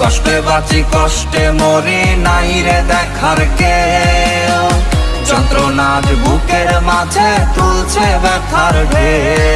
কষ্টে বাঁচি কষ্টে মরি নাই রে দেখার কে যন্ত্রণার বুকের মাঝে তুলছে ব্যথার ঢেউ।